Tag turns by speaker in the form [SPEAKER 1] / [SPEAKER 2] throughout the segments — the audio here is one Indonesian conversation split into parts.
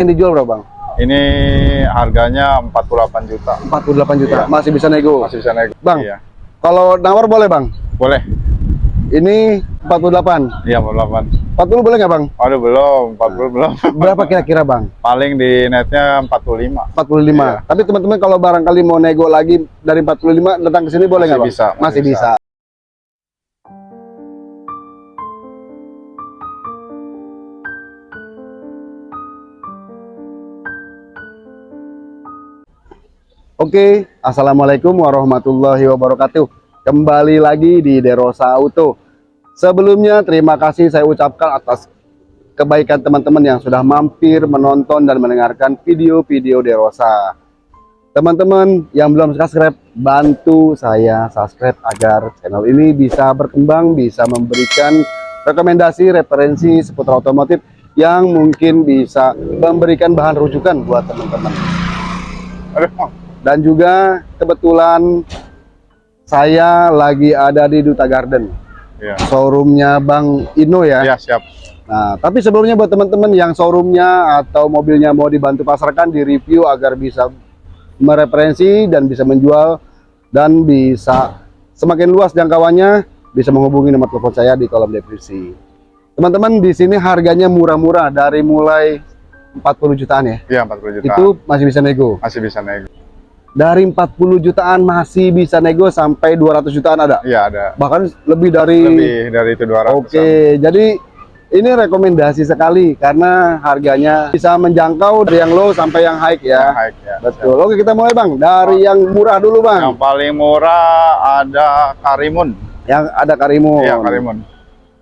[SPEAKER 1] Yang dijual berapa bang?
[SPEAKER 2] Ini harganya 48 juta.
[SPEAKER 1] 48 juta.
[SPEAKER 2] Iya.
[SPEAKER 1] Masih bisa nego.
[SPEAKER 2] Masih bisa naik.
[SPEAKER 1] Bang.
[SPEAKER 2] Iya.
[SPEAKER 1] Kalau nawar boleh bang?
[SPEAKER 2] Boleh.
[SPEAKER 1] Ini 48.
[SPEAKER 2] Iya, 48.
[SPEAKER 1] 40 boleh nggak bang?
[SPEAKER 2] Aduh, belum. 40 belum.
[SPEAKER 1] Berapa kira-kira bang?
[SPEAKER 2] Paling di netnya 45.
[SPEAKER 1] 45.
[SPEAKER 2] Iya.
[SPEAKER 1] Tapi teman-teman kalau barangkali mau nego lagi dari 45 datang ke sini boleh nggak bang?
[SPEAKER 2] bisa,
[SPEAKER 1] Masih,
[SPEAKER 2] masih
[SPEAKER 1] bisa.
[SPEAKER 2] bisa.
[SPEAKER 1] Oke, assalamualaikum warahmatullahi wabarakatuh. Kembali lagi di Derosa Auto. Sebelumnya terima kasih saya ucapkan atas kebaikan teman-teman yang sudah mampir menonton dan mendengarkan video-video Derosa. Teman-teman yang belum subscribe, bantu saya subscribe agar channel ini bisa berkembang, bisa memberikan rekomendasi, referensi seputar otomotif yang mungkin bisa memberikan bahan rujukan buat teman-teman
[SPEAKER 2] Aduh.
[SPEAKER 1] Dan juga kebetulan saya lagi ada di Duta Garden
[SPEAKER 2] Iya.
[SPEAKER 1] showroomnya Bang Ino ya
[SPEAKER 2] Iya, siap.
[SPEAKER 1] nah tapi sebelumnya buat teman-teman yang showroomnya atau mobilnya mau dibantu pasarkan di review agar bisa mereferensi dan bisa menjual dan bisa semakin luas jangkauannya bisa menghubungi nomor telepon saya di kolom deskripsi teman-teman di sini harganya murah-murah dari mulai 40 jutaan ya
[SPEAKER 2] Iya, 40 juta.
[SPEAKER 1] itu masih bisa nego
[SPEAKER 2] masih bisa naik.
[SPEAKER 1] Dari 40 jutaan masih bisa nego sampai 200 jutaan ada
[SPEAKER 2] Iya, ada.
[SPEAKER 1] bahkan lebih dari
[SPEAKER 2] Lebih dari itu 200.
[SPEAKER 1] oke jadi ini rekomendasi sekali karena harganya bisa menjangkau dari yang low sampai yang high ya
[SPEAKER 2] High, ya.
[SPEAKER 1] betul oke kita mulai bang dari yang murah dulu bang
[SPEAKER 2] Yang paling murah ada Karimun.
[SPEAKER 1] yang ada Karimun
[SPEAKER 2] Iya, Karimun.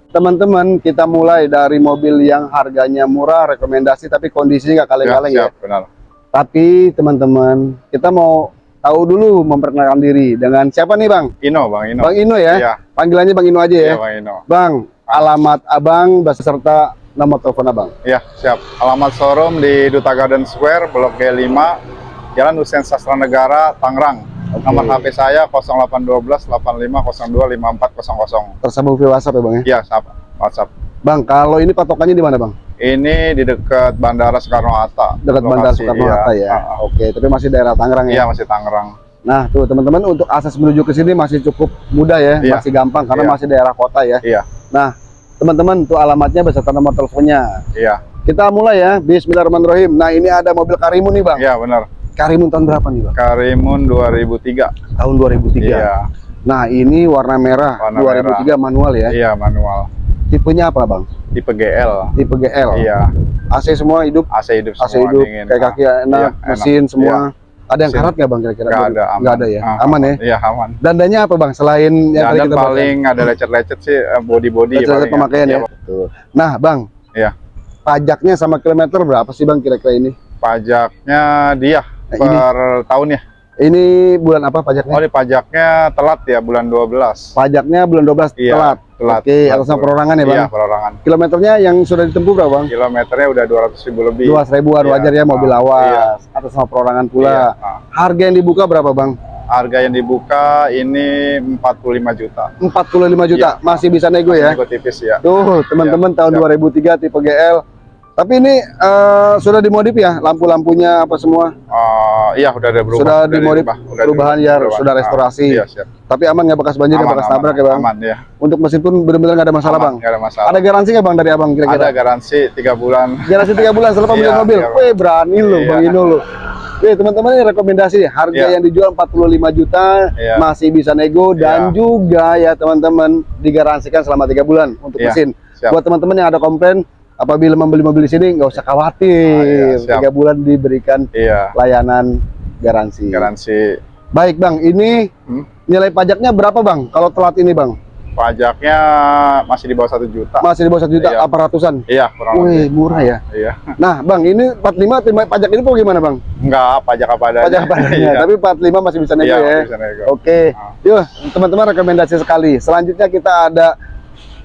[SPEAKER 1] teman-teman kita mulai dari mobil yang harganya murah rekomendasi tapi kondisinya nggak kaleng-kaleng ya,
[SPEAKER 2] siap, benar.
[SPEAKER 1] Tapi teman-teman kita mau tahu dulu memperkenalkan diri dengan siapa nih bang
[SPEAKER 2] Ino, Bang Ino.
[SPEAKER 1] Bang Ino ya
[SPEAKER 2] Iya,
[SPEAKER 1] panggilannya Bang Ino aja ya
[SPEAKER 2] iya, Bang Ino.
[SPEAKER 1] Bang, alamat abang beserta nomor telepon abang.
[SPEAKER 2] Iya, siap. Alamat showroom di Duta Garden Square, Blok G5, Jalan Hussein Sastra Negara, Tangerang.
[SPEAKER 1] Oke.
[SPEAKER 2] Nomor HP saya 0812 8502 5400.
[SPEAKER 1] Tersambung via WhatsApp ya bang ya.
[SPEAKER 2] Iya, siap. WhatsApp.
[SPEAKER 1] Bang, kalau ini patokannya di mana bang?
[SPEAKER 2] Ini di dekat Bandara Soekarno Hatta.
[SPEAKER 1] Dekat Bandara Soekarno
[SPEAKER 2] iya.
[SPEAKER 1] Hatta ya.
[SPEAKER 2] Ah, ah.
[SPEAKER 1] Oke, tapi masih daerah Tangerang
[SPEAKER 2] Iya,
[SPEAKER 1] ya.
[SPEAKER 2] masih Tangerang.
[SPEAKER 1] Nah, tuh teman-teman untuk akses menuju ke sini masih cukup mudah ya,
[SPEAKER 2] Iya.
[SPEAKER 1] masih gampang karena
[SPEAKER 2] Iya.
[SPEAKER 1] masih daerah kota ya.
[SPEAKER 2] Iya.
[SPEAKER 1] Nah, teman-teman tuh alamatnya beserta nomor teleponnya.
[SPEAKER 2] Iya.
[SPEAKER 1] Kita mulai ya. Bismillahirrahmanirrahim. Nah, ini ada mobil Karimun nih bang.
[SPEAKER 2] Iya, benar.
[SPEAKER 1] Karimun tahun berapa nih bang?
[SPEAKER 2] Karimun 2003.
[SPEAKER 1] Tahun 2003.
[SPEAKER 2] Iya.
[SPEAKER 1] Nah, ini warna merah
[SPEAKER 2] Warna
[SPEAKER 1] 2003 manual ya.
[SPEAKER 2] Iya, manual.
[SPEAKER 1] Tipenya apa bang?
[SPEAKER 2] Tipe GL.
[SPEAKER 1] Tipe GL.
[SPEAKER 2] Iya.
[SPEAKER 1] AC semua hidup
[SPEAKER 2] AC hidup
[SPEAKER 1] AC
[SPEAKER 2] semua
[SPEAKER 1] hidup,
[SPEAKER 2] dingin.
[SPEAKER 1] kayak kaki enak,
[SPEAKER 2] iya,
[SPEAKER 1] mesin semua. Ada yang karat nggak bang kira-kira?
[SPEAKER 2] Nggak ada, aman.
[SPEAKER 1] Nggak ada ya,
[SPEAKER 2] Ah,
[SPEAKER 1] aman ya.
[SPEAKER 2] Iya, aman.
[SPEAKER 1] Dandanya apa bang? Selain yang tadi kita ya?
[SPEAKER 2] paling ada lecet-lecet sih eh, body-body
[SPEAKER 1] Lecet-lecet
[SPEAKER 2] paling
[SPEAKER 1] pemakaian ya.
[SPEAKER 2] Iya,
[SPEAKER 1] Betul. Nah bang,
[SPEAKER 2] Iya.
[SPEAKER 1] pajaknya sama kilometer berapa sih bang kira-kira ini?
[SPEAKER 2] Pajaknya dia
[SPEAKER 1] Nah, ini.
[SPEAKER 2] per tahun ya.
[SPEAKER 1] Ini bulan apa pajaknya?
[SPEAKER 2] Oh, ini pajaknya telat ya bulan 12.
[SPEAKER 1] Pajaknya bulan 12
[SPEAKER 2] Iya,
[SPEAKER 1] telat.
[SPEAKER 2] Telat.
[SPEAKER 1] Oke,
[SPEAKER 2] tuh.
[SPEAKER 1] perorangan ya bang.
[SPEAKER 2] Iya, perorangan.
[SPEAKER 1] Kilometernya yang sudah ditempuh berapa bang?
[SPEAKER 2] Kilometernya udah 200 ribu lebih.
[SPEAKER 1] Dua ribuan
[SPEAKER 2] Iya.
[SPEAKER 1] wajar ya mobil
[SPEAKER 2] Ah,
[SPEAKER 1] lawas.
[SPEAKER 2] iya.
[SPEAKER 1] Atas nama perorangan pula.
[SPEAKER 2] Iya, ah.
[SPEAKER 1] Harga yang dibuka berapa bang?
[SPEAKER 2] Harga yang dibuka ini 45 juta.
[SPEAKER 1] 45 juta.
[SPEAKER 2] Iya.
[SPEAKER 1] Masih bisa nego ya?
[SPEAKER 2] Nego tipis ya.
[SPEAKER 1] Tuh, teman-teman tahun
[SPEAKER 2] siap.
[SPEAKER 1] 2003 tipe GL. Tapi ini eh, sudah dimodif ya, lampu-lampunya apa semua.
[SPEAKER 2] Oh, iya udah ada perubahan.
[SPEAKER 1] Sudah
[SPEAKER 2] Udah
[SPEAKER 1] dimodif, perubahan ya, sudah
[SPEAKER 2] Ah,
[SPEAKER 1] restorasi.
[SPEAKER 2] iya, siap.
[SPEAKER 1] Tapi aman nggak bekas banjir,
[SPEAKER 2] Aman,
[SPEAKER 1] bekas
[SPEAKER 2] aman,
[SPEAKER 1] nabrak ya bang.
[SPEAKER 2] Aman ya.
[SPEAKER 1] Untuk mesin pun benar-benar nggak ada masalah
[SPEAKER 2] Aman,
[SPEAKER 1] bang.
[SPEAKER 2] nggak ada masalah.
[SPEAKER 1] Ada garansi nggak bang dari abang
[SPEAKER 2] Ada
[SPEAKER 1] kira-kira?
[SPEAKER 2] garansi 3 bulan.
[SPEAKER 1] Garansi tiga bulan setelah pembelian
[SPEAKER 2] Iya,
[SPEAKER 1] mobil. Wih berani lo
[SPEAKER 2] Iya.
[SPEAKER 1] bang Ino lo. Wih teman-teman ini rekomendasi harga
[SPEAKER 2] Iya.
[SPEAKER 1] yang dijual 45 juta
[SPEAKER 2] Iya.
[SPEAKER 1] masih bisa nego dan
[SPEAKER 2] Iya.
[SPEAKER 1] juga ya teman-teman digaransikan selama tiga bulan untuk
[SPEAKER 2] Iya,
[SPEAKER 1] mesin.
[SPEAKER 2] siap.
[SPEAKER 1] Buat teman-teman yang ada komplain apabila membeli mobil di sini nggak usah khawatir
[SPEAKER 2] Ah, iya,
[SPEAKER 1] tiga bulan diberikan
[SPEAKER 2] Iya,
[SPEAKER 1] layanan garansi.
[SPEAKER 2] garansi
[SPEAKER 1] Baik bang, ini
[SPEAKER 2] Hmm?
[SPEAKER 1] nilai pajaknya berapa bang? Kalau telat ini bang,
[SPEAKER 2] pajaknya masih di bawah satu juta.
[SPEAKER 1] masih di bawah satu juta,
[SPEAKER 2] Iya.
[SPEAKER 1] apa ratusan?
[SPEAKER 2] Iya, kurang
[SPEAKER 1] Wih
[SPEAKER 2] lebih.
[SPEAKER 1] murah ya.
[SPEAKER 2] Iya.
[SPEAKER 1] Nah bang, ini 45 terima pajak ini kok gimana bang?
[SPEAKER 2] Enggak, pajak apa adanya.
[SPEAKER 1] Pajak pajaknya,
[SPEAKER 2] Iya.
[SPEAKER 1] tapi 45 masih bisa nego
[SPEAKER 2] Iya,
[SPEAKER 1] ya.
[SPEAKER 2] bisa nego.
[SPEAKER 1] Oke,
[SPEAKER 2] Ah.
[SPEAKER 1] yuk teman-teman rekomendasi sekali. Selanjutnya kita ada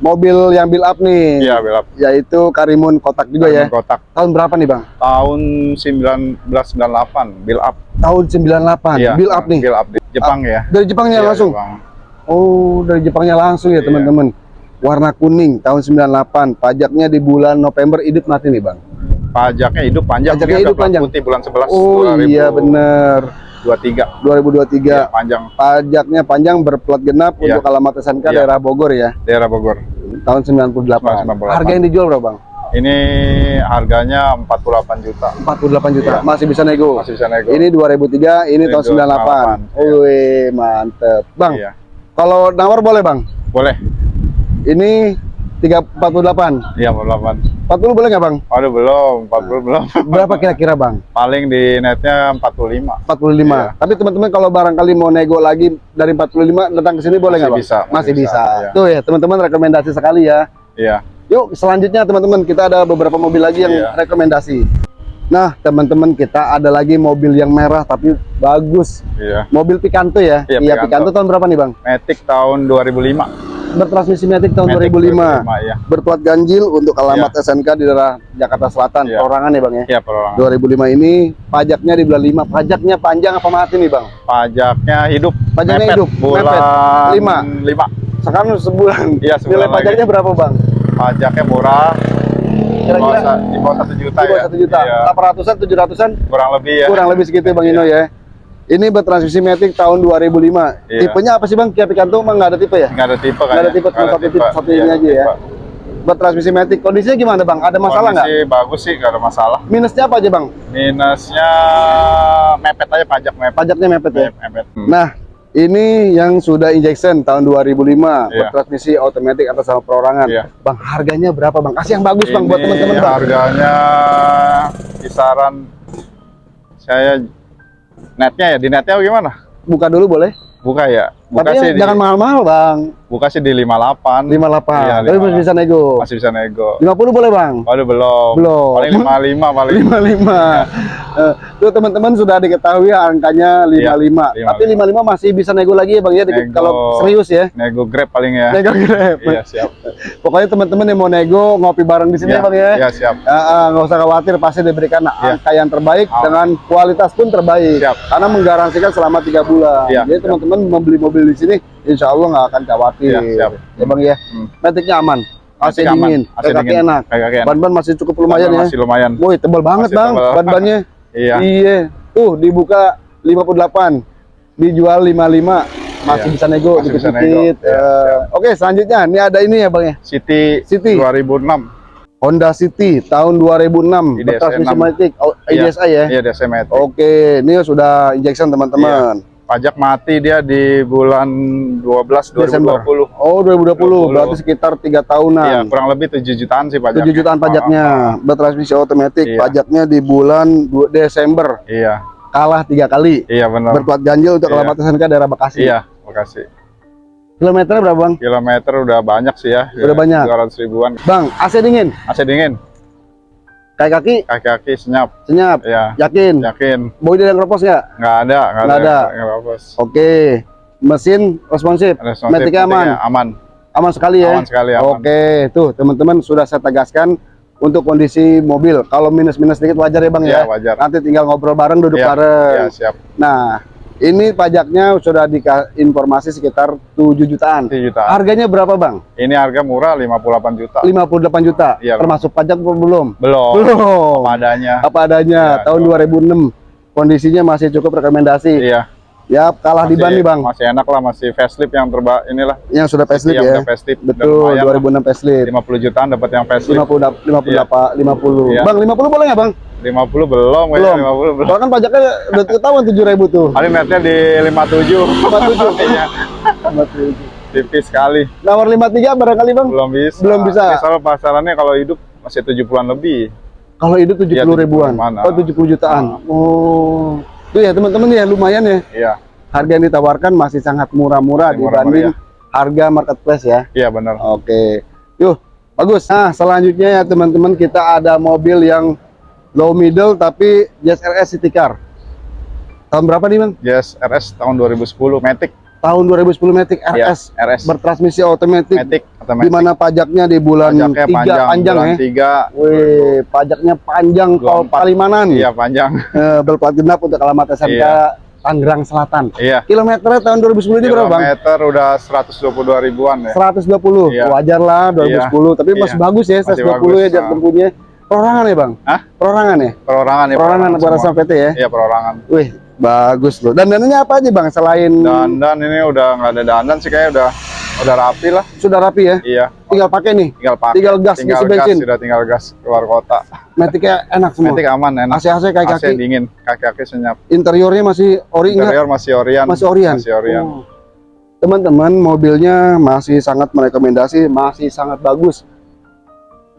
[SPEAKER 1] mobil yang build up nih,
[SPEAKER 2] Iya, belap.
[SPEAKER 1] yaitu Karimun kotak juga ya.
[SPEAKER 2] Kotak
[SPEAKER 1] Tahun berapa nih bang?
[SPEAKER 2] tahun 1998, build up.
[SPEAKER 1] Tahun 98,
[SPEAKER 2] Iya,
[SPEAKER 1] build up nih.
[SPEAKER 2] Build up di Jepang ya.
[SPEAKER 1] Dari Jepangnya
[SPEAKER 2] Iya,
[SPEAKER 1] langsung.
[SPEAKER 2] Jepang.
[SPEAKER 1] Oh, dari Jepangnya langsung ya
[SPEAKER 2] Iya.
[SPEAKER 1] teman-teman. Warna kuning tahun 98, pajaknya di bulan November hidup mati nih bang.
[SPEAKER 2] Pajaknya hidup panjang.
[SPEAKER 1] Pajaknya hidup panjang.
[SPEAKER 2] Putih bulan 11
[SPEAKER 1] Oh iya bener
[SPEAKER 2] 2023.
[SPEAKER 1] 2023
[SPEAKER 2] Iya, panjang
[SPEAKER 1] pajaknya panjang berplat genap
[SPEAKER 2] Iya.
[SPEAKER 1] untuk alamat SNK
[SPEAKER 2] Iya.
[SPEAKER 1] daerah Bogor ya
[SPEAKER 2] daerah Bogor.
[SPEAKER 1] Tahun 98.
[SPEAKER 2] 98.
[SPEAKER 1] Harga yang dijual berapa bang?
[SPEAKER 2] Ini harganya 48 juta.
[SPEAKER 1] 48 juta.
[SPEAKER 2] Iya.
[SPEAKER 1] Masih bisa nego.
[SPEAKER 2] Masih bisa nego.
[SPEAKER 1] Ini 2003, ini
[SPEAKER 2] Ini
[SPEAKER 1] tahun 98.
[SPEAKER 2] 98, iya.
[SPEAKER 1] Wih, mantep. Bang,
[SPEAKER 2] Iya.
[SPEAKER 1] kalau nawar boleh bang?
[SPEAKER 2] Boleh.
[SPEAKER 1] Ini 348.
[SPEAKER 2] Iya, 48.
[SPEAKER 1] 40 boleh nggak bang?
[SPEAKER 2] Aduh, belum. 40 belum.
[SPEAKER 1] Berapa kira-kira bang?
[SPEAKER 2] Paling di netnya 45.
[SPEAKER 1] 45.
[SPEAKER 2] Iya.
[SPEAKER 1] Tapi teman-teman kalau barangkali mau nego lagi dari 45 datang ke sini boleh nggak bang?
[SPEAKER 2] bisa,
[SPEAKER 1] Masih,
[SPEAKER 2] masih
[SPEAKER 1] bisa.
[SPEAKER 2] bisa, iya.
[SPEAKER 1] Tuh ya teman-teman rekomendasi sekali ya.
[SPEAKER 2] Iya.
[SPEAKER 1] Yuk selanjutnya teman-teman kita ada beberapa mobil lagi yang
[SPEAKER 2] Iya.
[SPEAKER 1] rekomendasi. Nah teman-teman kita ada lagi mobil yang merah tapi bagus.
[SPEAKER 2] Iya.
[SPEAKER 1] Mobil Picanto ya.
[SPEAKER 2] Iya,
[SPEAKER 1] Picanto.
[SPEAKER 2] Picanto.
[SPEAKER 1] tahun berapa nih bang?
[SPEAKER 2] Matic tahun 2005.
[SPEAKER 1] Bertransmisi Matic tahun
[SPEAKER 2] Matic
[SPEAKER 1] 2005.
[SPEAKER 2] 2005, iya.
[SPEAKER 1] Berplat ganjil untuk alamat SNK di daerah Jakarta Selatan.
[SPEAKER 2] Iya.
[SPEAKER 1] Perorangan ya bang ya.
[SPEAKER 2] Iya, perorangan.
[SPEAKER 1] 2005 ini pajaknya di bulan 5. Pajaknya panjang apa mati nih bang?
[SPEAKER 2] Pajaknya hidup.
[SPEAKER 1] Pajaknya
[SPEAKER 2] Mepet.
[SPEAKER 1] hidup,
[SPEAKER 2] Bulan
[SPEAKER 1] mepet. Lima.
[SPEAKER 2] 5.
[SPEAKER 1] Sekarang sebulan.
[SPEAKER 2] Iya, sebulan
[SPEAKER 1] Nilai
[SPEAKER 2] lagi.
[SPEAKER 1] pajaknya berapa bang?
[SPEAKER 2] Pajaknya murah.
[SPEAKER 1] Kira-kira
[SPEAKER 2] di bawah 1 juta
[SPEAKER 1] di bawah
[SPEAKER 2] ya.
[SPEAKER 1] satu juta.
[SPEAKER 2] Iya.
[SPEAKER 1] 800-an, 700-an
[SPEAKER 2] Kurang lebih ya.
[SPEAKER 1] kurang lebih segitu ya bang Ino ya. Ini bertransmisi Matic tahun 2005.
[SPEAKER 2] Iya.
[SPEAKER 1] Tipenya apa sih bang? Kia Picanto emang nggak ada tipe ya?
[SPEAKER 2] Nggak ada tipe kan?
[SPEAKER 1] Nggak ada tipe, cuma satu tipe- satu ini aja ya. Bertransmisi Matic. Kondisinya gimana bang? Ada masalah nggak?
[SPEAKER 2] Kondisi bagus sih, nggak ada masalah.
[SPEAKER 1] Minusnya apa aja bang?
[SPEAKER 2] Minusnya mepet aja pajak mepet.
[SPEAKER 1] Pajaknya mepet ya.
[SPEAKER 2] Mepet. mepet. Hmm.
[SPEAKER 1] Nah, ini yang sudah injection tahun 2005,
[SPEAKER 2] Iya.
[SPEAKER 1] bertransmisi otomatis atas sama perorangan.
[SPEAKER 2] Iya.
[SPEAKER 1] Bang, harganya berapa bang? Kasih yang bagus bang buat
[SPEAKER 2] Ini
[SPEAKER 1] teman-teman bang.
[SPEAKER 2] Harganya kisaran saya netnya ya di netnya gimana?
[SPEAKER 1] Buka dulu boleh?
[SPEAKER 2] Buka ya. Buka
[SPEAKER 1] Tapi
[SPEAKER 2] sih di,
[SPEAKER 1] jangan mahal-mahal bang.
[SPEAKER 2] buka sih di 58.
[SPEAKER 1] 58.
[SPEAKER 2] Iya,
[SPEAKER 1] Tapi masih
[SPEAKER 2] 58.
[SPEAKER 1] bisa nego.
[SPEAKER 2] Masih bisa nego.
[SPEAKER 1] 50 boleh bang?
[SPEAKER 2] Waduh belum.
[SPEAKER 1] Belum.
[SPEAKER 2] Paling 55 paling.
[SPEAKER 1] 55. Eh, tuh teman-teman sudah diketahui angkanya 55.
[SPEAKER 2] Iya,
[SPEAKER 1] Tapi 55 masih bisa nego lagi ya Bang ya dikit-
[SPEAKER 2] Nego.
[SPEAKER 1] kalau serius ya.
[SPEAKER 2] Nego Grab paling ya.
[SPEAKER 1] Nego Grab.
[SPEAKER 2] Iya, siap.
[SPEAKER 1] Pokoknya teman-teman yang mau nego ngopi bareng di sini
[SPEAKER 2] Iya,
[SPEAKER 1] ya Bang ya.
[SPEAKER 2] Iya, siap.
[SPEAKER 1] Ah, ah, nggak usah khawatir pasti diberikan
[SPEAKER 2] Iya.
[SPEAKER 1] angka yang terbaik dengan kualitas pun terbaik
[SPEAKER 2] Siap.
[SPEAKER 1] karena menggaransikan selama tiga bulan
[SPEAKER 2] Iya,
[SPEAKER 1] jadi teman-teman membeli mobil di sini insya Allah nggak akan khawatir
[SPEAKER 2] Iya, siap.
[SPEAKER 1] ya bang ya
[SPEAKER 2] Hmm.
[SPEAKER 1] metiknya aman AC dingin
[SPEAKER 2] AC
[SPEAKER 1] kaki
[SPEAKER 2] dingin.
[SPEAKER 1] enak
[SPEAKER 2] Kaki enak.
[SPEAKER 1] ban-ban masih cukup lumayan ya
[SPEAKER 2] Masih lumayan.
[SPEAKER 1] woi tebal banget
[SPEAKER 2] Masih
[SPEAKER 1] bang ban-bannya
[SPEAKER 2] Iya.
[SPEAKER 1] iya tuh dibuka 58 dijual 55 masih
[SPEAKER 2] Iya.
[SPEAKER 1] bisa nego
[SPEAKER 2] Masih bisa
[SPEAKER 1] dikit-dikit
[SPEAKER 2] nego. Iya,
[SPEAKER 1] Eh, oke selanjutnya ini ada ini ya bang ya
[SPEAKER 2] City,
[SPEAKER 1] City.
[SPEAKER 2] 2006.
[SPEAKER 1] Honda City tahun 2006
[SPEAKER 2] IDSI
[SPEAKER 1] bertransmisi
[SPEAKER 2] 6.
[SPEAKER 1] matic oh, IDSI ya
[SPEAKER 2] Iya, DSM Matic.
[SPEAKER 1] Oke, ini sudah injection teman-teman.
[SPEAKER 2] Pajak mati dia di bulan 12
[SPEAKER 1] Desember.
[SPEAKER 2] 2020.
[SPEAKER 1] Oh, 2020,
[SPEAKER 2] 20.
[SPEAKER 1] berarti sekitar tiga
[SPEAKER 2] Iya,
[SPEAKER 1] tahunan.
[SPEAKER 2] kurang lebih 7 jutaan sih pajaknya.
[SPEAKER 1] 7 jutaan pajaknya,
[SPEAKER 2] Ah, ah.
[SPEAKER 1] bertransmisi otomatis.
[SPEAKER 2] Iya.
[SPEAKER 1] Pajaknya di bulan du- Desember
[SPEAKER 2] Iya,
[SPEAKER 1] kalah tiga kali.
[SPEAKER 2] iya benar.
[SPEAKER 1] Berplat ganjil untuk
[SPEAKER 2] Iya.
[SPEAKER 1] SNK daerah Bekasi.
[SPEAKER 2] Iya, makasih.
[SPEAKER 1] Kilometernya berapa bang?
[SPEAKER 2] Kilometer udah banyak sih ya.
[SPEAKER 1] Udah banyak.
[SPEAKER 2] 200 ribuan.
[SPEAKER 1] Bang, AC dingin,
[SPEAKER 2] AC dingin,
[SPEAKER 1] kaki kaki
[SPEAKER 2] kaki-kaki senyap.
[SPEAKER 1] senyap,
[SPEAKER 2] Iya,
[SPEAKER 1] yakin.
[SPEAKER 2] yakin.
[SPEAKER 1] Bodi dan keropos nggak?
[SPEAKER 2] Nggak ada, nggak ada.
[SPEAKER 1] ada.
[SPEAKER 2] Nggak apa-apa.
[SPEAKER 1] Oke, mesin responsif,
[SPEAKER 2] Responsif,
[SPEAKER 1] metiknya aman,
[SPEAKER 2] Aman.
[SPEAKER 1] aman sekali ya.
[SPEAKER 2] Aman sekali, aman.
[SPEAKER 1] Oke, tuh teman-teman sudah saya tegaskan untuk kondisi mobil. Kalau minus-minus sedikit wajar ya bang
[SPEAKER 2] Iya,
[SPEAKER 1] ya.
[SPEAKER 2] wajar.
[SPEAKER 1] Nanti tinggal ngobrol bareng, duduk
[SPEAKER 2] Iya,
[SPEAKER 1] bareng.
[SPEAKER 2] Iya, siap.
[SPEAKER 1] Nah, ini pajaknya sudah informasi sekitar 7 jutaan.
[SPEAKER 2] 7 jutaan.
[SPEAKER 1] Harganya berapa bang?
[SPEAKER 2] Ini harga murah 58 juta.
[SPEAKER 1] 58 juta.
[SPEAKER 2] Iya,
[SPEAKER 1] Termasuk pajak apa belum?
[SPEAKER 2] Belum.
[SPEAKER 1] Belum.
[SPEAKER 2] Apa adanya.
[SPEAKER 1] Apa adanya.
[SPEAKER 2] Iya,
[SPEAKER 1] tahun
[SPEAKER 2] belum.
[SPEAKER 1] 2006. Kondisinya masih cukup rekomendasi.
[SPEAKER 2] Iya.
[SPEAKER 1] Ya, kalah di ban nih bang.
[SPEAKER 2] Masih enak lah, masih facelift yang terba inilah.
[SPEAKER 1] Yang sudah facelift
[SPEAKER 2] yang
[SPEAKER 1] ya.
[SPEAKER 2] udah facelift. Udah
[SPEAKER 1] Betul,
[SPEAKER 2] lumayan lah.
[SPEAKER 1] 2006 facelift.
[SPEAKER 2] 50 jutaan dapat yang facelift.
[SPEAKER 1] 50 dap- 50
[SPEAKER 2] Iya.
[SPEAKER 1] dapa- 50.
[SPEAKER 2] Iya.
[SPEAKER 1] Bang, 50 boleh nggak bang?
[SPEAKER 2] 50 belum, kayaknya
[SPEAKER 1] Belum.
[SPEAKER 2] 50 belum.
[SPEAKER 1] Soalnya kan pajaknya udah ketahuan 7 ribu tuh.
[SPEAKER 2] Paling netnya di 57.
[SPEAKER 1] 57.
[SPEAKER 2] Iya,
[SPEAKER 1] 57.
[SPEAKER 2] tipis sekali.
[SPEAKER 1] Nawar 53 barangkali bang?
[SPEAKER 2] Belum bisa.
[SPEAKER 1] Belum bisa.
[SPEAKER 2] Ini soal pasarannya kalau hidup masih 70-an lebih.
[SPEAKER 1] Kalau hidup 70
[SPEAKER 2] Iya, 70
[SPEAKER 1] ribuan.
[SPEAKER 2] mana.
[SPEAKER 1] Oh 70 jutaan. Oh. Itu ya teman-teman ya lumayan ya.
[SPEAKER 2] Iya,
[SPEAKER 1] Harga yang ditawarkan masih sangat murah-murah
[SPEAKER 2] Masih murah-murah,
[SPEAKER 1] dibanding harga marketplace ya.
[SPEAKER 2] iya benar.
[SPEAKER 1] Oke. Yuk, bagus. Nah, selanjutnya ya teman-teman kita ada mobil yang low middle tapi Jazz RS City Car. Tahun berapa nih, Bang?
[SPEAKER 2] Jazz RS tahun 2010 Matic.
[SPEAKER 1] Tahun 2010 Matic
[SPEAKER 2] Iya,
[SPEAKER 1] RS
[SPEAKER 2] RS.
[SPEAKER 1] bertransmisi otomatis
[SPEAKER 2] Matic
[SPEAKER 1] di mana pajaknya di bulan
[SPEAKER 2] Pajaknya
[SPEAKER 1] 3
[SPEAKER 2] panjang,
[SPEAKER 1] panjang,
[SPEAKER 2] bulan
[SPEAKER 1] ya.
[SPEAKER 2] 3.
[SPEAKER 1] Wih, pajaknya panjang tol
[SPEAKER 2] 24.
[SPEAKER 1] Palimanan.
[SPEAKER 2] Iya, panjang.
[SPEAKER 1] Eh, berplat genap untuk alamat SMK
[SPEAKER 2] Iya.
[SPEAKER 1] Tangerang Selatan.
[SPEAKER 2] Iya.
[SPEAKER 1] Kilometernya tahun 2010 ini berapa, Bang?
[SPEAKER 2] Kilometer udah 122 ribuan ya.
[SPEAKER 1] 120.
[SPEAKER 2] Iya.
[SPEAKER 1] Wajar lah 2010, tapi
[SPEAKER 2] Iya.
[SPEAKER 1] masih bagus ya
[SPEAKER 2] Masih
[SPEAKER 1] 120 ya jarak
[SPEAKER 2] nah.
[SPEAKER 1] tempuhnya. Perorangan ya bang?
[SPEAKER 2] Hah?
[SPEAKER 1] Perorangan ya?
[SPEAKER 2] Perorangan ya.
[SPEAKER 1] Perorangan sama PT ya?
[SPEAKER 2] Iya perorangan.
[SPEAKER 1] Wih, bagus loh. Dan dananya apa aja bang? Selain
[SPEAKER 2] Dandan ini udah nggak ada dandan sih kayaknya udah udah rapi lah.
[SPEAKER 1] sudah rapi ya?
[SPEAKER 2] Iya.
[SPEAKER 1] Tinggal pakai nih.
[SPEAKER 2] Tinggal pakai.
[SPEAKER 1] Tinggal gas,
[SPEAKER 2] tinggal gas,
[SPEAKER 1] bensin.
[SPEAKER 2] sudah tinggal gas keluar kota.
[SPEAKER 1] Metiknya enak semua.
[SPEAKER 2] Nanti aman enak.
[SPEAKER 1] AC-AC kayak
[SPEAKER 2] AC
[SPEAKER 1] kaki.
[SPEAKER 2] dingin, kaki-kaki senyap.
[SPEAKER 1] Interiornya masih ori enggak?
[SPEAKER 2] Interior masih Orion.
[SPEAKER 1] Masih Orion.
[SPEAKER 2] Masih Orion.
[SPEAKER 1] Oh. Teman-teman, mobilnya masih sangat merekomendasi, masih sangat bagus.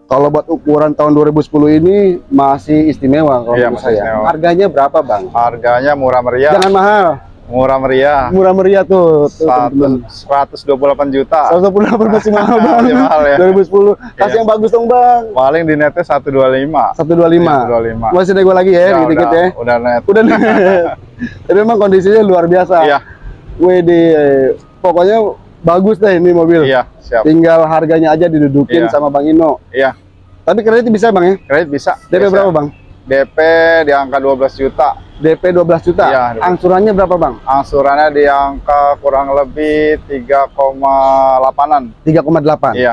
[SPEAKER 1] Kalau buat ukuran tahun 2010 ini masih istimewa kalau
[SPEAKER 2] Iya,
[SPEAKER 1] menurut saya.
[SPEAKER 2] istimewa.
[SPEAKER 1] Harganya berapa, Bang?
[SPEAKER 2] Harganya murah meriah.
[SPEAKER 1] Jangan mahal.
[SPEAKER 2] Murah meriah.
[SPEAKER 1] Murah meriah tuh, tuh.
[SPEAKER 2] Satu- 128 juta.
[SPEAKER 1] 128 masih mahal, Bang.
[SPEAKER 2] Masih mahal ya.
[SPEAKER 1] 2010. Kasih
[SPEAKER 2] Iya.
[SPEAKER 1] yang bagus dong, Bang.
[SPEAKER 2] Paling di netnya 125.
[SPEAKER 1] 125.
[SPEAKER 2] 125.
[SPEAKER 1] Masih nego lagi ya,
[SPEAKER 2] Ya,
[SPEAKER 1] dikit-dikit
[SPEAKER 2] udah,
[SPEAKER 1] ya.
[SPEAKER 2] Udah net.
[SPEAKER 1] Udah nih. Tapi memang kondisinya luar biasa.
[SPEAKER 2] Iya,
[SPEAKER 1] WD pokoknya bagus deh ini mobil.
[SPEAKER 2] iya, siap.
[SPEAKER 1] Tinggal harganya aja didudukin
[SPEAKER 2] Iya.
[SPEAKER 1] sama Bang Ino.
[SPEAKER 2] Iya,
[SPEAKER 1] Tapi kredit bisa Bang ya?
[SPEAKER 2] kredit bisa.
[SPEAKER 1] DP
[SPEAKER 2] Bisa.
[SPEAKER 1] berapa Bang?
[SPEAKER 2] DP di angka 12 juta.
[SPEAKER 1] DP 12 juta.
[SPEAKER 2] Iya.
[SPEAKER 1] Angsurannya berapa Bang?
[SPEAKER 2] Angsurannya di angka kurang lebih 3,8-an.
[SPEAKER 1] 3,8.
[SPEAKER 2] Iya,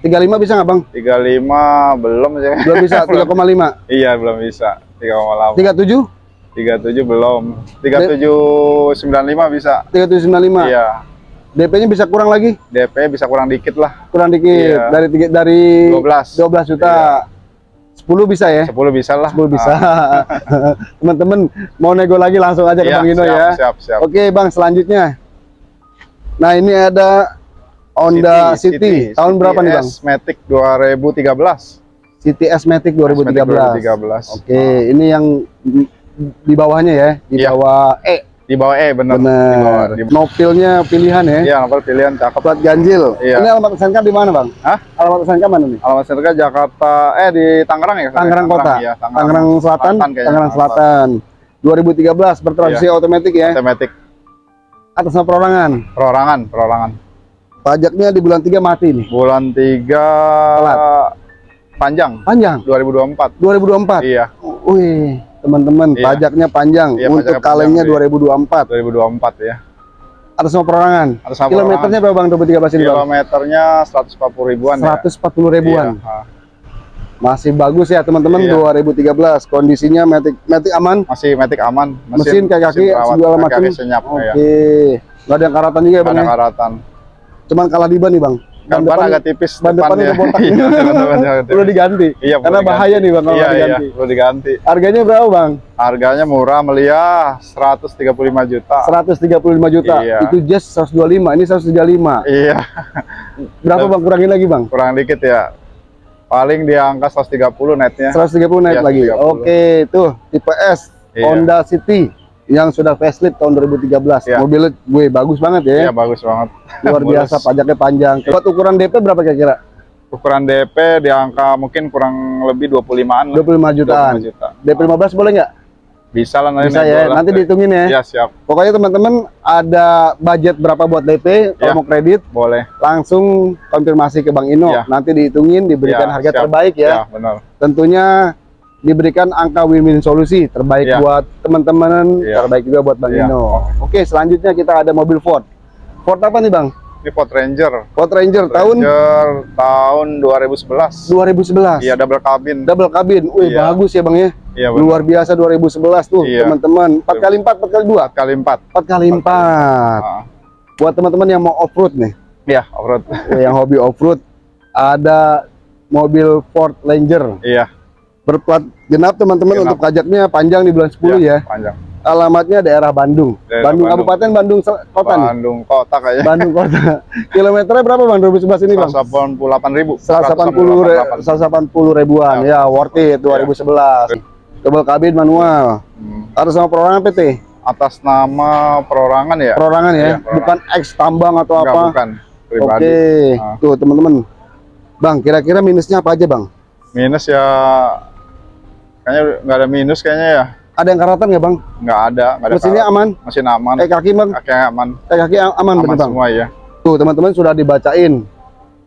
[SPEAKER 1] 35 bisa nggak Bang?
[SPEAKER 2] 35 belum sih.
[SPEAKER 1] Belum bisa 3,5.
[SPEAKER 2] Iya, belum bisa. 3,8.
[SPEAKER 1] 37?
[SPEAKER 2] 37 belum. 3795 bisa.
[SPEAKER 1] 3795.
[SPEAKER 2] Iya.
[SPEAKER 1] DP-nya bisa kurang lagi?
[SPEAKER 2] DP bisa kurang dikit lah.
[SPEAKER 1] Kurang dikit.
[SPEAKER 2] Iya.
[SPEAKER 1] Dari tiga, dari
[SPEAKER 2] 12.
[SPEAKER 1] 12 juta. 10 bisa ya?
[SPEAKER 2] 10 bisa lah.
[SPEAKER 1] 10 bisa.
[SPEAKER 2] Ah,
[SPEAKER 1] Teman-teman mau nego lagi langsung aja ke
[SPEAKER 2] iya,
[SPEAKER 1] Bang Ino
[SPEAKER 2] siap,
[SPEAKER 1] ya.
[SPEAKER 2] Siap, siap.
[SPEAKER 1] Oke Bang, selanjutnya. Nah, ini ada Honda City. Tahun berapa nih Bang?
[SPEAKER 2] Matic 2013.
[SPEAKER 1] City S-Matic 2013.
[SPEAKER 2] 2013.
[SPEAKER 1] Oke, ini yang di bawahnya ya, di
[SPEAKER 2] Iya.
[SPEAKER 1] bawah E.
[SPEAKER 2] Di bawah E
[SPEAKER 1] Benar.
[SPEAKER 2] di
[SPEAKER 1] Nopilnya pilihan ya.
[SPEAKER 2] Iya, nomor pilihan cakep.
[SPEAKER 1] Plat ganjil.
[SPEAKER 2] Iya.
[SPEAKER 1] Ini alamat SNK di mana, Bang?
[SPEAKER 2] Hah?
[SPEAKER 1] Alamat SNK mana nih?
[SPEAKER 2] Alamat Serga Jakarta eh di Tangerang ya?
[SPEAKER 1] Tangerang Kota.
[SPEAKER 2] Iya,
[SPEAKER 1] Tangerang Selatan,
[SPEAKER 2] kayaknya.
[SPEAKER 1] Tangerang Selatan. 2013 bertransmisi
[SPEAKER 2] Iya.
[SPEAKER 1] otomatis ya.
[SPEAKER 2] Otomatis
[SPEAKER 1] Atas nama perorangan.
[SPEAKER 2] perorangan, perorangan.
[SPEAKER 1] Pajaknya di bulan 3 mati nih.
[SPEAKER 2] Bulan 3
[SPEAKER 1] Telat.
[SPEAKER 2] panjang
[SPEAKER 1] Panjang.
[SPEAKER 2] 2024.
[SPEAKER 1] 2024.
[SPEAKER 2] Iya,
[SPEAKER 1] Wih, teman-teman,
[SPEAKER 2] Iya.
[SPEAKER 1] pajaknya panjang
[SPEAKER 2] Iya,
[SPEAKER 1] untuk kalengnya
[SPEAKER 2] panjang,
[SPEAKER 1] 2024.
[SPEAKER 2] 2024 ya.
[SPEAKER 1] Atas nama perorangan.
[SPEAKER 2] Atas nama
[SPEAKER 1] Kilometernya berapa Bang 2013 ini, Bang?
[SPEAKER 2] Kilometernya 140 ribuan
[SPEAKER 1] 140
[SPEAKER 2] ya.
[SPEAKER 1] ribuan.
[SPEAKER 2] Iya.
[SPEAKER 1] Masih bagus ya teman-teman
[SPEAKER 2] Iya.
[SPEAKER 1] 2013. Kondisinya Matic Matic aman.
[SPEAKER 2] Masih Matic aman.
[SPEAKER 1] Mesin kayak kaki
[SPEAKER 2] perawat,
[SPEAKER 1] segala
[SPEAKER 2] kaki-kaki
[SPEAKER 1] macam.
[SPEAKER 2] senyap
[SPEAKER 1] Oke.
[SPEAKER 2] ya.
[SPEAKER 1] Nggak ada yang karatan juga ya, Bang.
[SPEAKER 2] Ada
[SPEAKER 1] ya?
[SPEAKER 2] karatan.
[SPEAKER 1] Cuman kalah di ban nih, Bang.
[SPEAKER 2] Ban agak tipis
[SPEAKER 1] ban depannya
[SPEAKER 2] depannya. Iya, depannya agak
[SPEAKER 1] Perlu
[SPEAKER 2] tipis.
[SPEAKER 1] diganti.
[SPEAKER 2] Iya,
[SPEAKER 1] Karena
[SPEAKER 2] diganti.
[SPEAKER 1] bahaya nih, Bang, kalau
[SPEAKER 2] Iya, iya,
[SPEAKER 1] diganti.
[SPEAKER 2] perlu diganti.
[SPEAKER 1] Harganya berapa, Bang?
[SPEAKER 2] Harganya murah meliah 135 juta.
[SPEAKER 1] 135 juta.
[SPEAKER 2] Iya.
[SPEAKER 1] Itu just 125, ini 135.
[SPEAKER 2] Iya,
[SPEAKER 1] Berapa, Bang? Kurangin lagi, Bang.
[SPEAKER 2] kurang dikit ya. Paling di angka 130 netnya.
[SPEAKER 1] 130 naik
[SPEAKER 2] Iya,
[SPEAKER 1] lagi.
[SPEAKER 2] 130.
[SPEAKER 1] Oke, tuh tipe S
[SPEAKER 2] Iya.
[SPEAKER 1] Honda City yang sudah facelift tahun 2013.
[SPEAKER 2] Iya.
[SPEAKER 1] Mobilnya gue bagus banget ya.
[SPEAKER 2] Iya, bagus banget.
[SPEAKER 1] Luar biasa, pajaknya panjang. Buat ukuran DP berapa kira-kira?
[SPEAKER 2] Ukuran DP di angka mungkin kurang lebih 25-an lah.
[SPEAKER 1] 25 jutaan.
[SPEAKER 2] 25 juta.
[SPEAKER 1] DP 15 boleh nggak?
[SPEAKER 2] Bisa lah nanti
[SPEAKER 1] Bisa ya, nanti dihitungin ya.
[SPEAKER 2] Iya, siap.
[SPEAKER 1] Pokoknya teman-teman ada budget berapa buat DP, kalau
[SPEAKER 2] Iya.
[SPEAKER 1] mau kredit
[SPEAKER 2] Boleh.
[SPEAKER 1] langsung konfirmasi ke Bang Ino.
[SPEAKER 2] Iya.
[SPEAKER 1] Nanti dihitungin, diberikan
[SPEAKER 2] Iya,
[SPEAKER 1] harga
[SPEAKER 2] siap.
[SPEAKER 1] terbaik ya.
[SPEAKER 2] Iya, benar.
[SPEAKER 1] Tentunya diberikan angka win-win solusi terbaik
[SPEAKER 2] Iya.
[SPEAKER 1] buat teman-teman,
[SPEAKER 2] Iya.
[SPEAKER 1] terbaik juga buat Bang
[SPEAKER 2] Iya.
[SPEAKER 1] Ino. Oke, selanjutnya kita ada mobil Ford. Ford apa nih Bang?
[SPEAKER 2] Ini Ford Ranger.
[SPEAKER 1] Ford Ranger tahun
[SPEAKER 2] Ranger tahun 2011.
[SPEAKER 1] 2011.
[SPEAKER 2] Iya, double cabin.
[SPEAKER 1] Double cabin. Wih,
[SPEAKER 2] Iya.
[SPEAKER 1] bagus ya Bang ya.
[SPEAKER 2] Iya.
[SPEAKER 1] Luar biasa 2011 tuh,
[SPEAKER 2] Iya.
[SPEAKER 1] teman-teman. 4 kali 4, 4 kali 2.
[SPEAKER 2] kali 4.
[SPEAKER 1] 4 kali 4.
[SPEAKER 2] Ah,
[SPEAKER 1] Buat teman-teman yang mau off-road nih,
[SPEAKER 2] Iya, off-road.
[SPEAKER 1] yang hobi off-road, ada mobil Ford Ranger
[SPEAKER 2] Iya.
[SPEAKER 1] Berplat genap teman-teman untuk pajaknya panjang di bulan 10
[SPEAKER 2] iya,
[SPEAKER 1] ya.
[SPEAKER 2] Panjang.
[SPEAKER 1] Alamatnya daerah Bandung.
[SPEAKER 2] Daerah
[SPEAKER 1] Bandung
[SPEAKER 2] Bandung.
[SPEAKER 1] Kabupaten, Bandung Kota nih.
[SPEAKER 2] Bandung kota kayaknya.
[SPEAKER 1] Bandung Kota. Kilometernya berapa Bang 2011 ini Bang?
[SPEAKER 2] 188 ribu.
[SPEAKER 1] 180 re- 180 ribuan. Ya, worth it 2011. Double kabin manual.
[SPEAKER 2] Hmm.
[SPEAKER 1] Harus sama perorangan PT.
[SPEAKER 2] Atas nama perorangan ya?
[SPEAKER 1] Perorangan ya,
[SPEAKER 2] Iya, perorangan.
[SPEAKER 1] bukan X tambang atau
[SPEAKER 2] Enggak,
[SPEAKER 1] apa.
[SPEAKER 2] bukan. Pribadi.
[SPEAKER 1] Oke.
[SPEAKER 2] Ah.
[SPEAKER 1] Tuh, teman-teman. Bang, kira-kira minusnya apa aja, Bang?
[SPEAKER 2] Minus ya kayaknya nggak ada minus kayaknya ya.
[SPEAKER 1] Ada yang karatan nggak, Bang?
[SPEAKER 2] Nggak ada, nggak ada.
[SPEAKER 1] Mesinnya
[SPEAKER 2] karat.
[SPEAKER 1] aman?
[SPEAKER 2] Mesin aman.
[SPEAKER 1] Eh kaki, Bang?
[SPEAKER 2] Kaki aman.
[SPEAKER 1] Eh kaki aman,
[SPEAKER 2] Aman
[SPEAKER 1] bener, Bang?
[SPEAKER 2] semua ya.
[SPEAKER 1] Tuh, teman-teman sudah dibacain.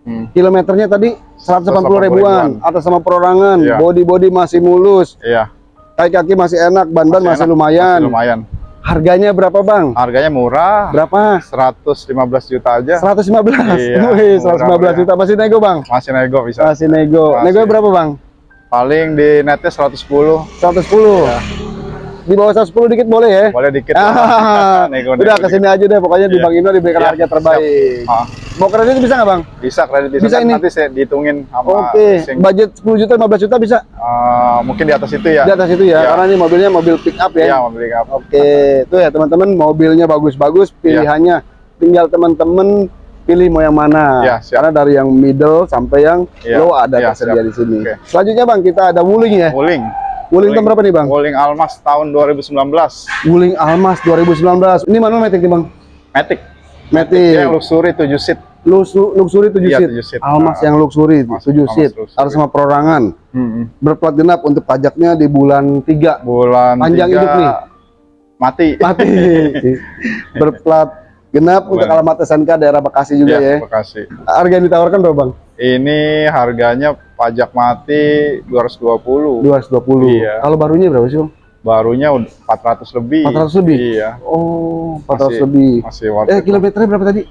[SPEAKER 2] Hmm.
[SPEAKER 1] Kilometernya tadi 180 ribuan,
[SPEAKER 2] ribuan.
[SPEAKER 1] atas sama perorangan,
[SPEAKER 2] Iya.
[SPEAKER 1] body-body masih mulus,
[SPEAKER 2] Iya.
[SPEAKER 1] kaki-kaki masih enak, ban-ban
[SPEAKER 2] Masih
[SPEAKER 1] masih,
[SPEAKER 2] enak,
[SPEAKER 1] lumayan.
[SPEAKER 2] Masih lumayan.
[SPEAKER 1] Harganya berapa, Bang?
[SPEAKER 2] Harganya murah.
[SPEAKER 1] Berapa?
[SPEAKER 2] 115 juta aja.
[SPEAKER 1] 115.
[SPEAKER 2] Iya,
[SPEAKER 1] Wih,
[SPEAKER 2] murah
[SPEAKER 1] 115
[SPEAKER 2] meriah.
[SPEAKER 1] juta masih nego, Bang.
[SPEAKER 2] Masih nego bisa.
[SPEAKER 1] Masih nego.
[SPEAKER 2] Masih.
[SPEAKER 1] Nego berapa, Bang?
[SPEAKER 2] Paling di netnya 110.
[SPEAKER 1] 110. Di bawah 110 dikit boleh ya?
[SPEAKER 2] Boleh dikit.
[SPEAKER 1] Ah,
[SPEAKER 2] Nego,
[SPEAKER 1] udah
[SPEAKER 2] ke
[SPEAKER 1] sini aja deh pokoknya di
[SPEAKER 2] Iya.
[SPEAKER 1] Bang Ino diberikan
[SPEAKER 2] Iya,
[SPEAKER 1] harga terbaik.
[SPEAKER 2] Ah,
[SPEAKER 1] Mau kredit bisa nggak Bang?
[SPEAKER 2] bisa kredit bisa,
[SPEAKER 1] Bisa
[SPEAKER 2] kan
[SPEAKER 1] ini?
[SPEAKER 2] nanti saya dihitungin sama
[SPEAKER 1] Oke,
[SPEAKER 2] leasing.
[SPEAKER 1] budget 10 juta 15 juta bisa
[SPEAKER 2] Ah, mungkin di atas itu ya.
[SPEAKER 1] di atas itu ya,
[SPEAKER 2] Iya.
[SPEAKER 1] karena ini mobilnya mobil pick up ya.
[SPEAKER 2] Iya, mau beli apa?
[SPEAKER 1] Oke, itu ya teman-teman mobilnya bagus-bagus,
[SPEAKER 2] Iya.
[SPEAKER 1] pilihannya tinggal teman-teman pilih mau yang mana.
[SPEAKER 2] Iya, siap.
[SPEAKER 1] Karena dari yang middle sampai yang
[SPEAKER 2] Iya,
[SPEAKER 1] low ada
[SPEAKER 2] iya,
[SPEAKER 1] tersedia
[SPEAKER 2] siap.
[SPEAKER 1] di sini.
[SPEAKER 2] Oke.
[SPEAKER 1] Selanjutnya Bang, kita ada Wuling ya.
[SPEAKER 2] Wuling.
[SPEAKER 1] Wuling tahun berapa nih Bang?
[SPEAKER 2] Wuling Almas tahun 2019.
[SPEAKER 1] Wuling Almas 2019. Ini manual matic nih Bang?
[SPEAKER 2] Matic.
[SPEAKER 1] Matic.
[SPEAKER 2] Yang luxury 7 seat.
[SPEAKER 1] Luxu- luxury 7
[SPEAKER 2] Iya,
[SPEAKER 1] seat.
[SPEAKER 2] 7 seat.
[SPEAKER 1] Almas
[SPEAKER 2] Nah.
[SPEAKER 1] yang luxury
[SPEAKER 2] Almas-
[SPEAKER 1] 7
[SPEAKER 2] Almas
[SPEAKER 1] seat.
[SPEAKER 2] luxury.
[SPEAKER 1] Harus sama perorangan.
[SPEAKER 2] Hmm.
[SPEAKER 1] Berplat genap untuk pajaknya di bulan 3.
[SPEAKER 2] Bulan
[SPEAKER 1] Panjang
[SPEAKER 2] tiga,
[SPEAKER 1] hidup nih.
[SPEAKER 2] Mati.
[SPEAKER 1] Mati. Berplat genap untuk alamat SNK daerah Bekasi juga ya.
[SPEAKER 2] Iya, Bekasi.
[SPEAKER 1] Harga yang ditawarkan berapa Bang?
[SPEAKER 2] Ini harganya pajak mati 220.
[SPEAKER 1] 220.
[SPEAKER 2] Iya.
[SPEAKER 1] Kalau barunya berapa sih Bang?
[SPEAKER 2] Barunya udah 400 lebih.
[SPEAKER 1] 400 lebih?
[SPEAKER 2] Iya.
[SPEAKER 1] Oh, 400
[SPEAKER 2] Masih-
[SPEAKER 1] lebih.
[SPEAKER 2] Masih worth
[SPEAKER 1] Eh, kilometernya berapa tadi?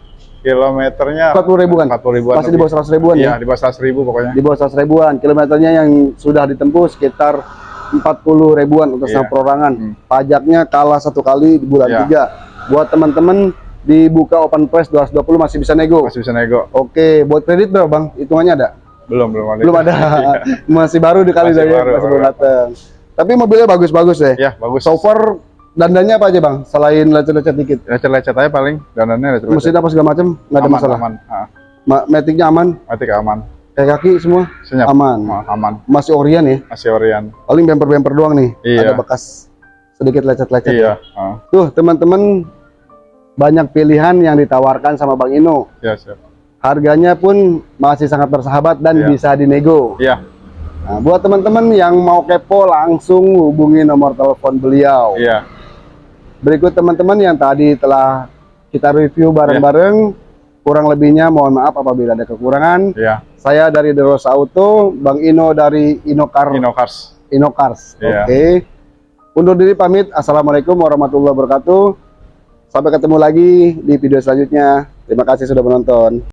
[SPEAKER 2] Kilometernya
[SPEAKER 1] 40 ribuan?
[SPEAKER 2] 40 ribuan.
[SPEAKER 1] Masih di bawah 100 ribuan
[SPEAKER 2] Iya,
[SPEAKER 1] ya?
[SPEAKER 2] di bawah 100 ribu pokoknya.
[SPEAKER 1] Di bawah 100 ribuan. Kilometernya yang sudah ditempuh sekitar 40 ribuan untuk
[SPEAKER 2] Iya.
[SPEAKER 1] sama perorangan.
[SPEAKER 2] Hmm.
[SPEAKER 1] Pajaknya kalah satu kali di bulan
[SPEAKER 2] Iya.
[SPEAKER 1] 3. Buat teman-teman dibuka open price 220 masih bisa nego.
[SPEAKER 2] Masih bisa nego.
[SPEAKER 1] Oke, buat kredit berapa Bang? Hitungannya ada?
[SPEAKER 2] Belum, belum ada.
[SPEAKER 1] Belum ada. masih baru dikali
[SPEAKER 2] Masih
[SPEAKER 1] dari
[SPEAKER 2] baru,
[SPEAKER 1] masih
[SPEAKER 2] baru
[SPEAKER 1] datang. Tapi mobilnya bagus-bagus deh.
[SPEAKER 2] Iya, bagus.
[SPEAKER 1] So far dandannya apa aja Bang? Selain lecet-lecet dikit.
[SPEAKER 2] lecet-lecet aja paling dandannya lecet-lecet.
[SPEAKER 1] Mesin apa segala macam nggak ada
[SPEAKER 2] aman,
[SPEAKER 1] masalah.
[SPEAKER 2] Aman,
[SPEAKER 1] Ma- Maticnya aman,
[SPEAKER 2] Matic aman.
[SPEAKER 1] kayak kaki semua
[SPEAKER 2] Senyap.
[SPEAKER 1] aman.
[SPEAKER 2] Aman.
[SPEAKER 1] Masih Orion ya.
[SPEAKER 2] Masih Orion.
[SPEAKER 1] Paling bemper-bemper doang nih.
[SPEAKER 2] Iya.
[SPEAKER 1] Ada bekas sedikit lecet-lecet.
[SPEAKER 2] Iya. Ah,
[SPEAKER 1] Tuh teman-teman banyak pilihan yang ditawarkan sama Bang Ino.
[SPEAKER 2] iya, siap.
[SPEAKER 1] Harganya pun masih sangat bersahabat dan
[SPEAKER 2] Iya.
[SPEAKER 1] bisa dinego.
[SPEAKER 2] Iya,
[SPEAKER 1] Nah, buat teman-teman yang mau kepo langsung hubungi nomor telepon beliau.
[SPEAKER 2] iya.
[SPEAKER 1] Berikut teman-teman yang tadi telah kita review bareng-bareng. Kurang lebihnya mohon maaf apabila ada kekurangan.
[SPEAKER 2] Iya.
[SPEAKER 1] Saya dari Derosa Auto, Bang Ino dari Inokar
[SPEAKER 2] Inokars.
[SPEAKER 1] Inokars.
[SPEAKER 2] Iya.
[SPEAKER 1] Oke. Undur diri pamit. Assalamualaikum warahmatullahi wabarakatuh. Sampai ketemu lagi di video selanjutnya. Terima kasih sudah menonton.